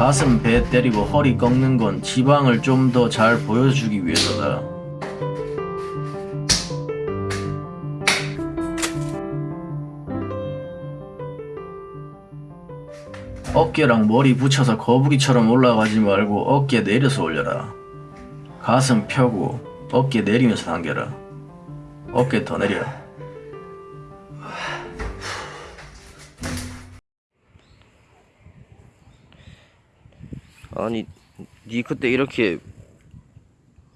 가슴 배 때리고 허리 꺾는 건 지방을 좀 더 잘 보여주기 위해서다. 어깨랑 머리 붙여서 거북이처럼 올라가지 말고 어깨 내려서 올려라. 가슴 펴고 어깨 내리면서 당겨라. 어깨 더 내려. 아니 니 그때 이렇게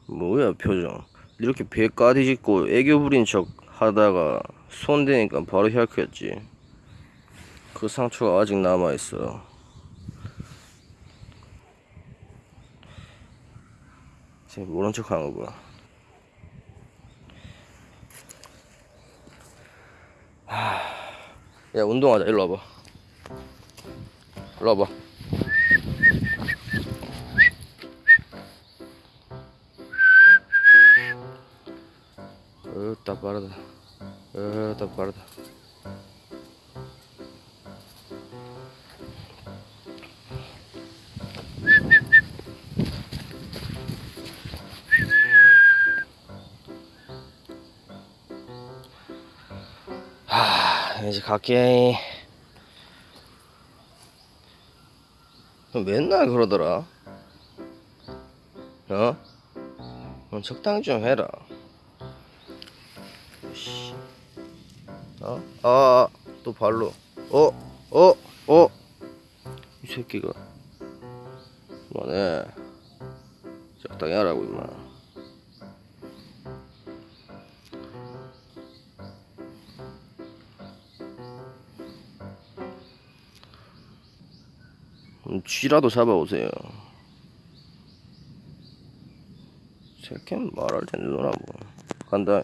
뭐야 표정. 이렇게 배 까디짓고 애교 부린 척 하다가 손 대니까 바로 혈크였지. 그 상처가 아직 남아있어. 지금 모른 척 하는 거구나 하... 야 운동하자. 일로 와봐. 일로 와봐 으따 빠르다 으따 빠르다 하 이제 갈게. 너 맨날 그러더라. 어? 너 적당히 좀 해라 어? 아, 또 발로. 어, 어, 어. 이 새끼가. 그만해. 적당히 하라고, 임마. 음, 쥐라도 잡아오세요. 새끼는 말할 텐데 놀아보. 간다.